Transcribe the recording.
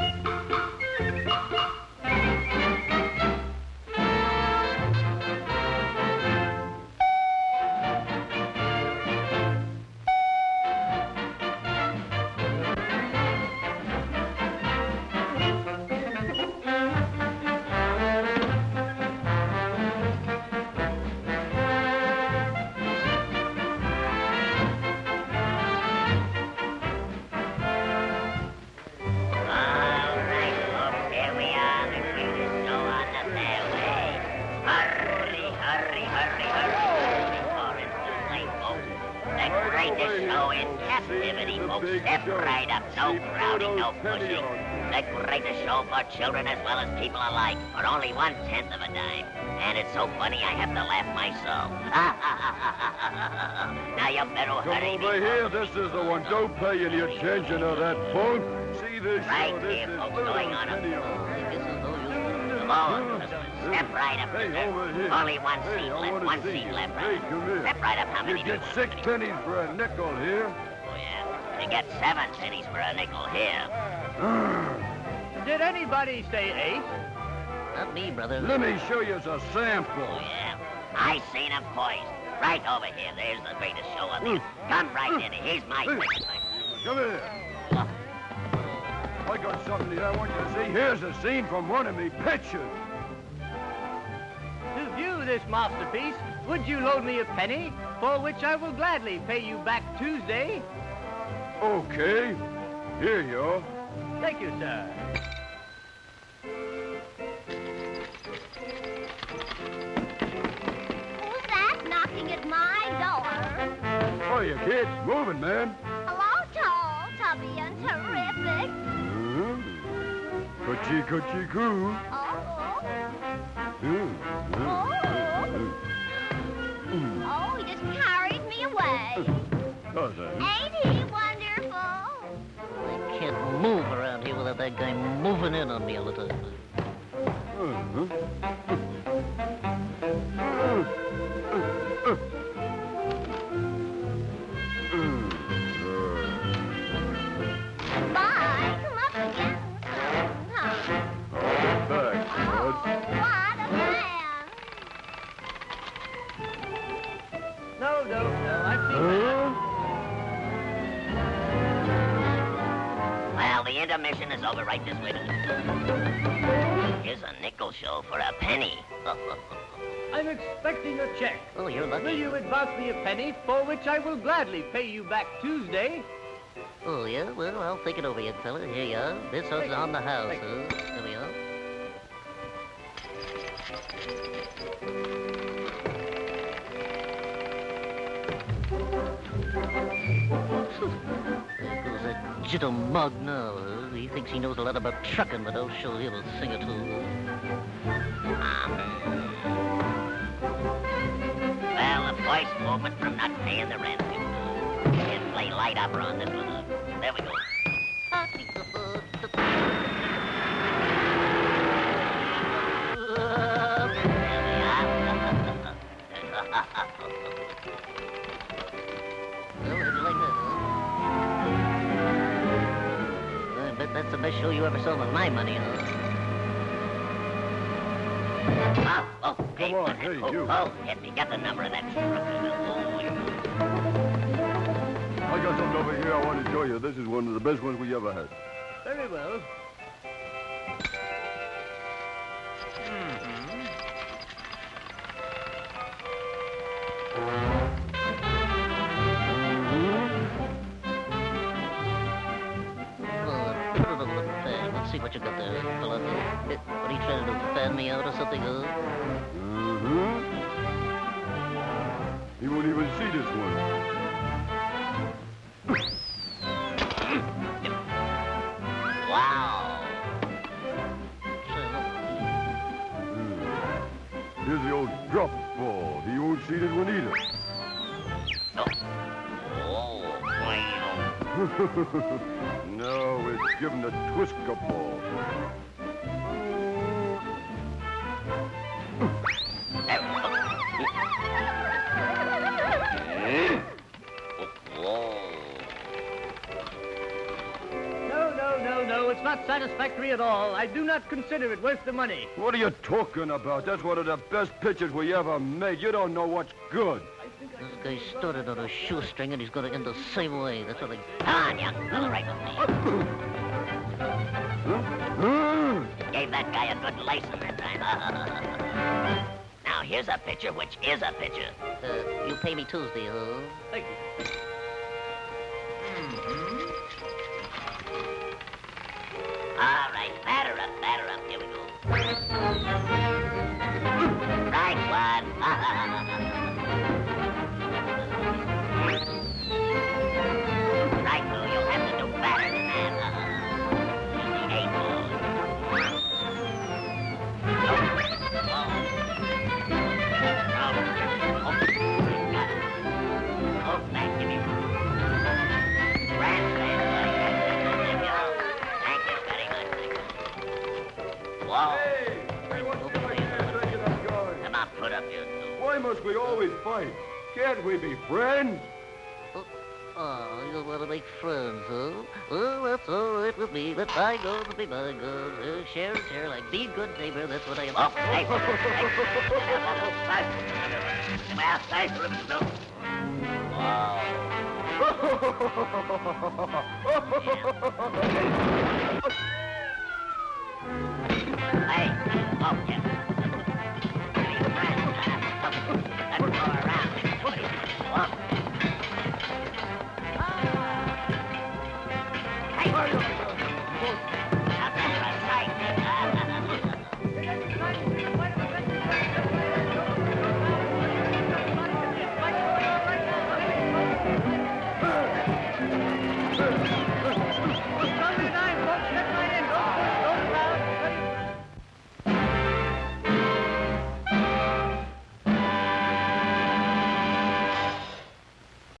All Too late, folks. The greatest show in captivity, folks. Step right up, no crowding, no pushing. The greatest show for children as well as people alike, for only one-tenth of a dime. And it's so funny I have to laugh myself. now you better Come hurry over here. This is the one. Don't pay any attention to that phone. See this Right show. This here, folks, going on a- video. Come on, step right up. Hey, over here. Only one Hey, seat I left, wanna one seat you. left. Hey, Right? come here. Step right up. How many You do you get want? six pennies for a nickel here. Oh, yeah. You get seven pennies for a nickel here. Did anybody say eight? Not me, brother. Let me show you a Oh, sample. yeah. I seen him poised. Right over here. There's the greatest show up here. Hmm. Come right hmm. in. Here's my Hey. Come here. I got something that I want you to see. Here's a scene from one of me pictures. To view this masterpiece, would you loan me a penny, for which I will gladly pay you back Tuesday? Okay. Here you are. Thank you, sir. Who's that knocking at my door? Oh, you kids. Moving, man. Coochie, coochie, coo. Oh, Mm. oh, Mm. Oh, he just carried me away. Does it? Ain't he wonderful? I can't move around here without that guy moving in on me all the time. Uh-huh. No, no, no, I've seen that. Well, the intermission is over right this way. Here's a nickel show for a penny. I'm expecting a check. oh, you're Will you advance me a penny, for which I will gladly pay you back Tuesday? Oh, yeah? Well, I'll think it over, young fella. Here you are. This is on the house, huh? Goes that jittle mug now. He thinks he knows a lot about trucking, but I'll show him a thing or two. Well, the first movement from not paying the rent. And play light opera on this one. There we go. You ever saw with my money, huh? Oh, oh, hey, on, what- hey, oh, you. Oh, get me, get the number of that truck. Oh. I got something over here I want to show you. This is one of the best ones we ever had. Very well. Mm-hmm. Let's see what you got there, fella. What are you trying to do? Fan me out or something, huh? Uh-huh. He won't even see this one. Wow. Hmm. Here's the old drop ball. He won't see this one either. Oh, wow. no, it's given a. No, no, no, no. no, it's not satisfactory at all. I do not consider it worth the money. What are you talking about? That's one of the best pictures we ever made. You don't know what's good. This guy started on a shoestring and he's gonna end the same way. That's what I... Come on, young fella, right with me. Gave that guy a good license that time. now, here's a picture which is a picture. Uh, you pay me Tuesday, huh? Thank you. All right, batter up, batter up. Here we go. Right one. Hey! Hey, what's the matter? Taking? Come on, put up your two. Why must we always fight? Can't we be friends? Oh, you want to make friends, huh? Well, that's all right with me. Let bygones be bygones. Uh, share and share like be good neighbor. That's what I am. Oh, hey. Well, thanks for the Wow. Hey!